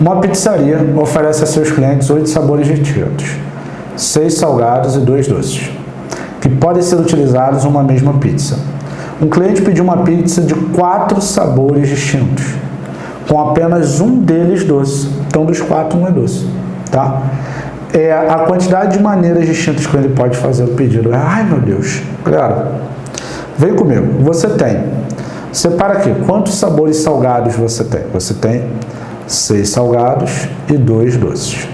Uma pizzaria oferece a seus clientes oito sabores distintos, seis salgados e dois doces, que podem ser utilizados em uma mesma pizza. Um cliente pediu uma pizza de quatro sabores distintos, com apenas um deles doce. Então, dos quatro, um é doce. Tá? É a quantidade de maneiras distintas que ele pode fazer o pedido. Ai, meu Deus. Galera, vem comigo. Você tem, separa aqui, quantos sabores salgados você tem? Você tem seis salgados e dois doces.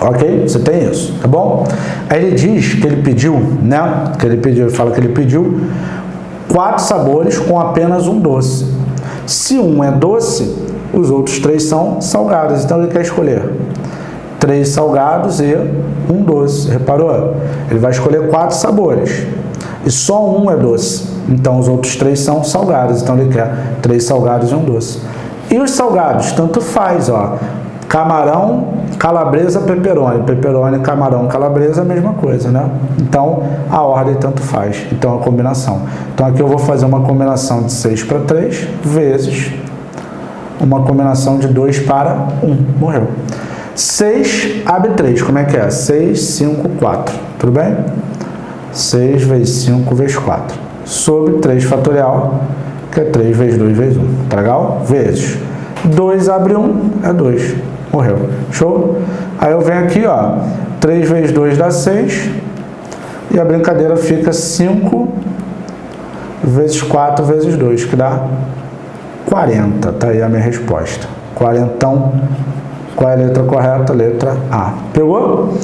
Ok? Você tem isso, tá bom? Aí ele diz que ele pediu, né? Que ele pediu, ele fala que ele pediu quatro sabores com apenas um doce. Se um é doce, os outros três são salgados. Então ele quer escolher três salgados e um doce. Reparou? Ele vai escolher quatro sabores. E só um é doce. Então os outros três são salgados. Então ele quer três salgados e um doce. E os salgados, tanto faz, ó. Camarão, calabresa, peperoni. Peperoni, camarão, calabresa, a mesma coisa, né? Então, a ordem tanto faz. Então, a combinação. Então, aqui eu vou fazer uma combinação de 6 para 3 vezes uma combinação de 2 para 1. Morreu. 6 abre 3. Como é que é? 6, 5, 4. Tudo bem? 6 vezes 5 vezes 4. Sobre 3 fatorial que é 3 vezes 2 vezes 1. Tá legal? Vezes. 2 abre 1, é 2. Morreu. Show? Aí eu venho aqui, ó. 3 vezes 2 dá 6. E a brincadeira fica 5 vezes 4 vezes 2, que dá 40. Tá aí a minha resposta. Quarentão. Qual é a letra correta? Letra A. Pegou?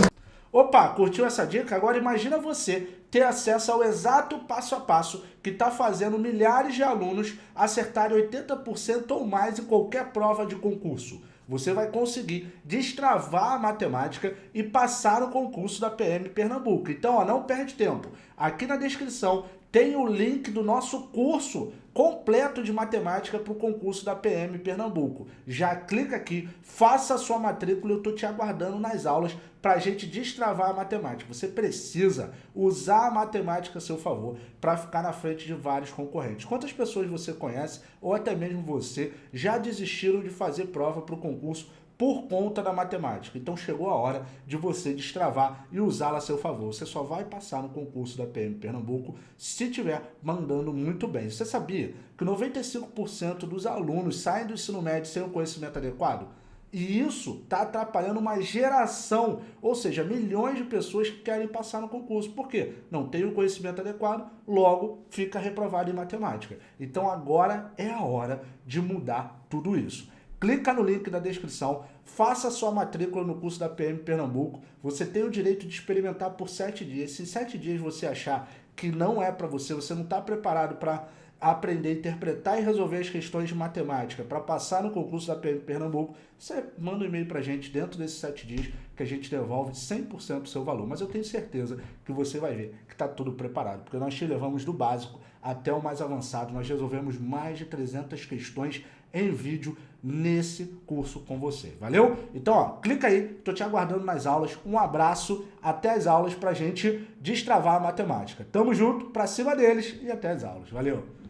Opa, curtiu essa dica? Agora imagina você ter acesso ao exato passo a passo que está fazendo milhares de alunos acertarem 80% ou mais em qualquer prova de concurso. Você vai conseguir destravar a matemática e passar o concurso da PM Pernambuco. Então, ó, não perde tempo. Aqui na descrição tem o link do nosso curso completo de matemática para o concurso da PM Pernambuco. Já clica aqui, faça a sua matrícula, eu estou te aguardando nas aulas para a gente destravar a matemática. Você precisa usar a matemática a seu favor para ficar na frente de vários concorrentes. Quantas pessoas você conhece, ou até mesmo você, já desistiram de fazer prova para o concurso por conta da matemática. Então chegou a hora de você destravar e usá-la a seu favor. Você só vai passar no concurso da PM Pernambuco se estiver mandando muito bem. Você sabia que 95% dos alunos saem do ensino médio sem o conhecimento adequado? E isso está atrapalhando uma geração, ou seja, milhões de pessoas que querem passar no concurso. Por quê? Não tem o conhecimento adequado, logo fica reprovado em matemática. Então agora é a hora de mudar tudo isso. Clica no link da descrição, faça sua matrícula no curso da PM Pernambuco. Você tem o direito de experimentar por sete dias. Se sete dias você achar que não é para você, você não está preparado para aprender, interpretar e resolver as questões de matemática para passar no concurso da PM Pernambuco, você manda um e-mail para a gente dentro desses sete dias que a gente devolve 100% do seu valor. Mas eu tenho certeza que você vai ver que está tudo preparado, porque nós te levamos do básico até o mais avançado. Nós resolvemos mais de 300 questões em vídeo nesse curso com você. Valeu? Então, ó, clica aí, tô te aguardando nas aulas. Um abraço, até as aulas pra gente destravar a matemática. Tamo junto, pra cima deles e até as aulas. Valeu!